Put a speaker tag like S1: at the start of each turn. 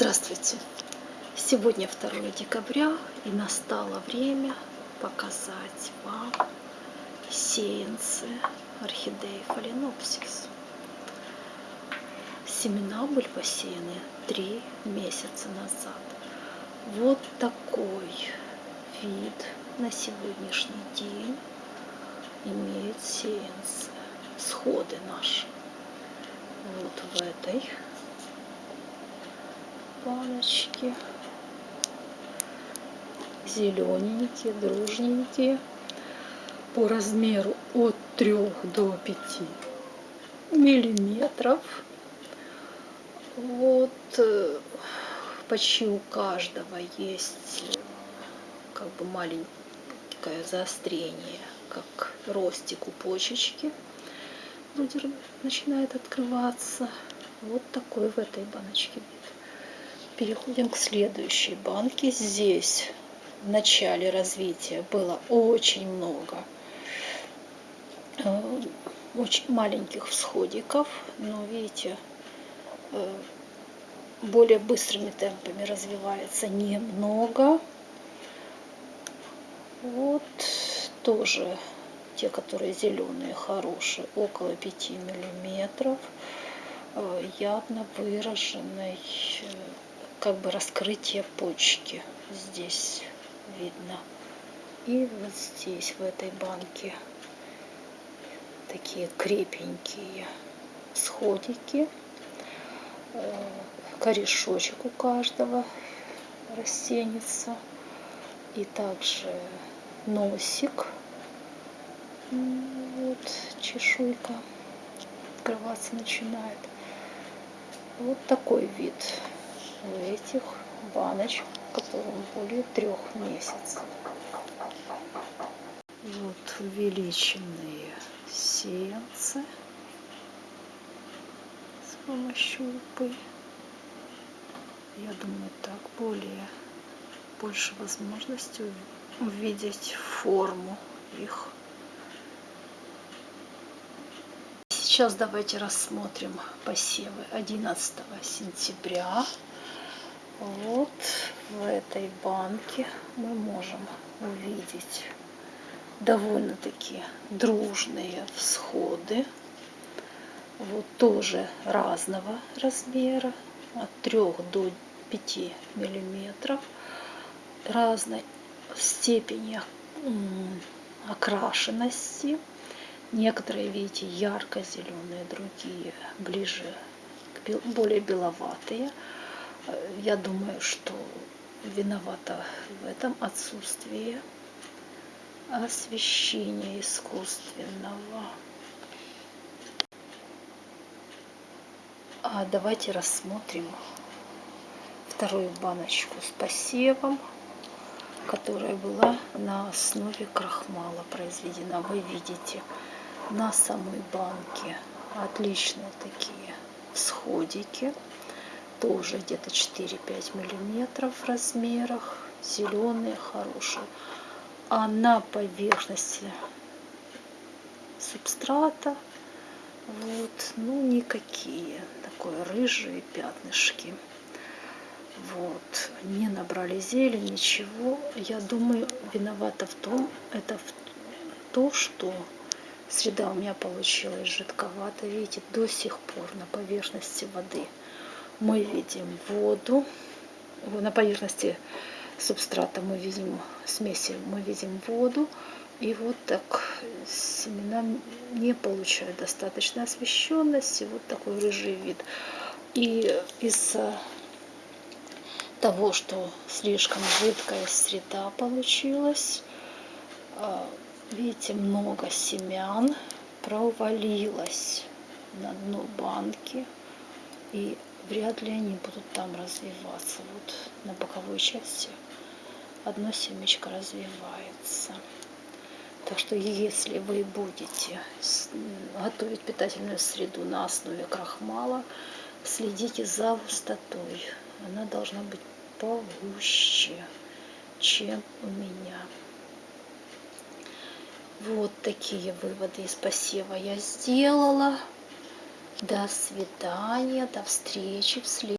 S1: Здравствуйте! Сегодня 2 декабря и настало время показать вам сеянцы орхидеи фаленопсис. Семена были посеяны 3 месяца назад. Вот такой вид на сегодняшний день имеют сеянцы, сходы наши. Вот в этой баночки. Зелененькие, дружненькие. По размеру от 3 до 5 миллиметров. Вот э, почти у каждого есть э, как бы маленькое заострение, как ростик у почечки. начинает открываться. Вот такой в этой баночке вид. Переходим к следующей банке. Здесь в начале развития было очень много э, очень маленьких всходиков, но видите, э, более быстрыми темпами развивается немного. Вот тоже те, которые зеленые, хорошие, около 5 миллиметров, э, явно выраженной как бы раскрытие почки здесь видно. И вот здесь, в этой банке, такие крепенькие сходики. Э, корешочек у каждого растенится. И также носик. Вот чешуйка открываться начинает. Вот такой вид в этих баночках, которым более трех месяцев. Вот увеличенные сеянцы с помощью лупы. Я думаю, так более больше возможностей увидеть форму их. Сейчас давайте рассмотрим посевы 11 сентября вот в этой банке мы можем увидеть довольно-таки дружные всходы. Вот тоже разного размера, от 3 до 5 миллиметров, разной степени окрашенности. Некоторые, видите, ярко-зеленые, другие ближе, к более беловатые. Я думаю, что виновата в этом отсутствие освещения искусственного. А давайте рассмотрим вторую баночку с посевом, которая была на основе крахмала произведена. Вы видите на самой банке отличные такие всходики тоже где-то 4-5 миллиметров в размерах, зеленые, хорошие. А на поверхности субстрата вот, ну никакие, такое рыжие пятнышки. Вот, не набрали зелень, ничего. Я думаю, виновата в том, это в то, что среда у меня получилась жидковата. Видите, до сих пор на поверхности воды мы видим воду. На поверхности субстрата мы видим смеси, мы видим воду. И вот так семена не получают достаточной освещенности. Вот такой рыжий вид. И из-за того, что слишком жидкая среда получилась, а, видите, много семян провалилось на дно банки. И вряд ли они будут там развиваться. Вот на боковой части одно семечко развивается. Так что если вы будете готовить питательную среду на основе крахмала, следите за густотой. Она должна быть погуще, чем у меня. Вот такие выводы из посева я сделала. До свидания, до встречи в следующем.